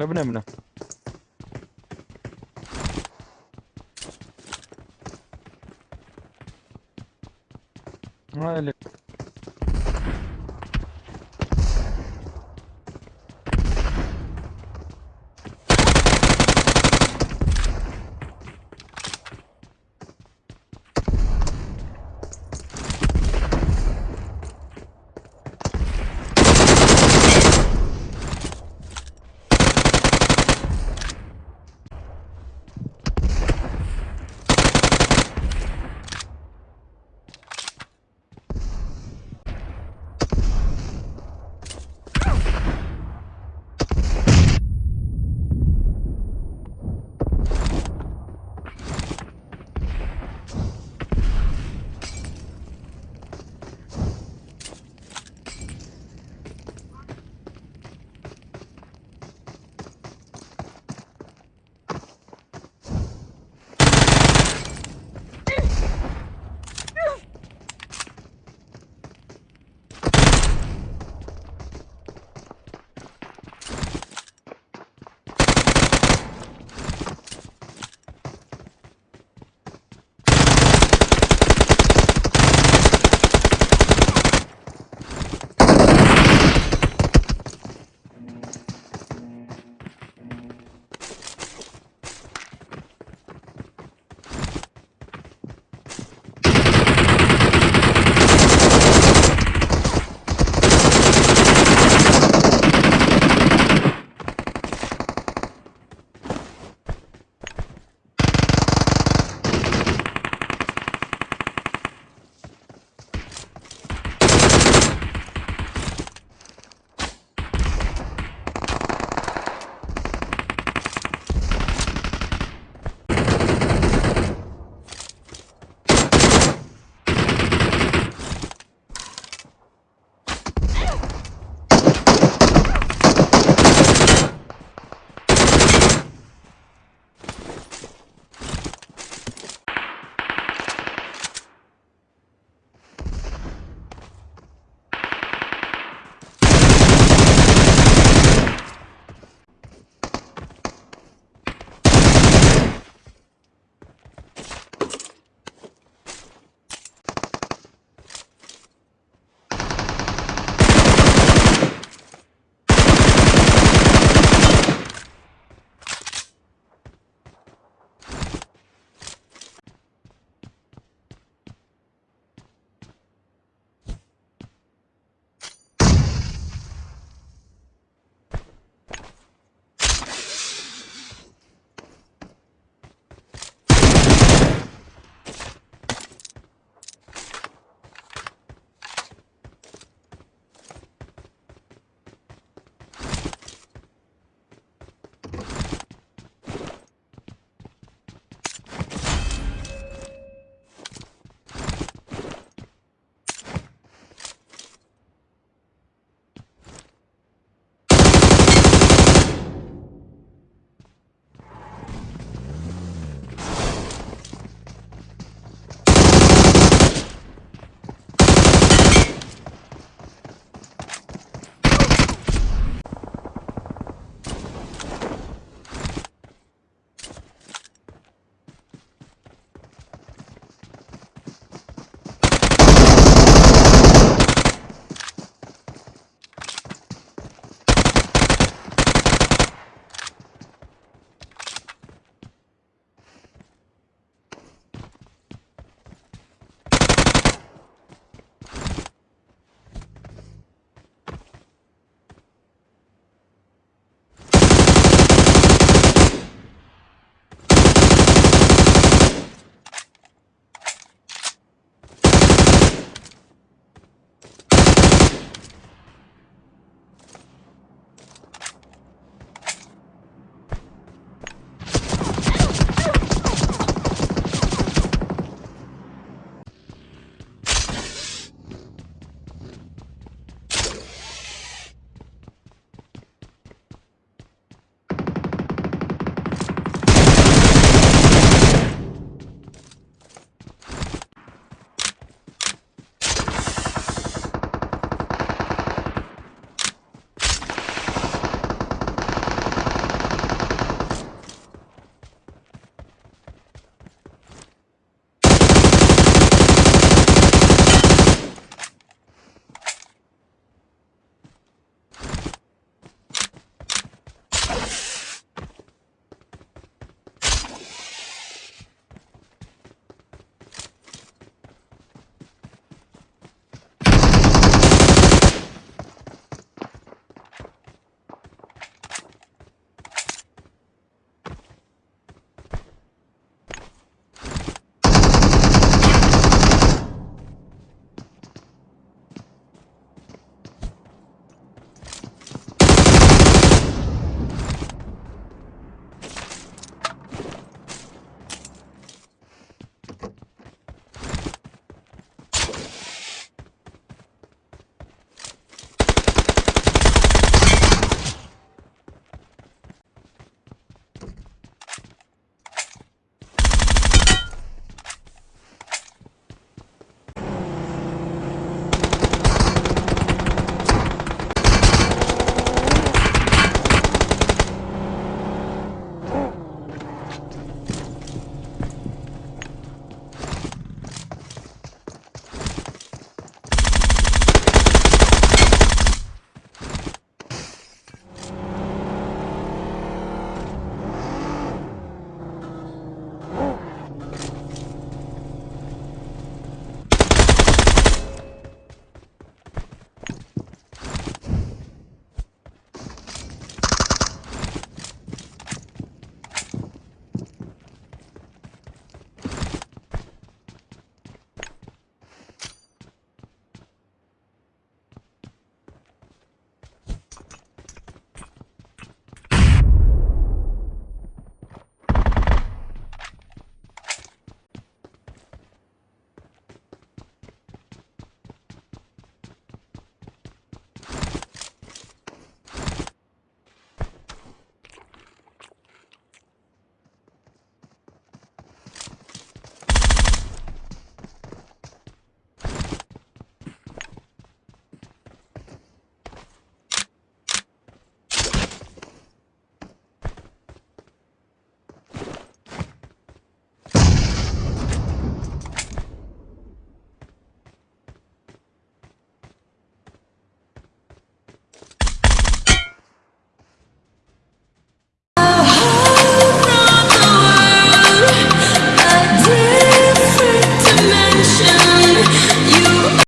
Ne bu ne bu ne?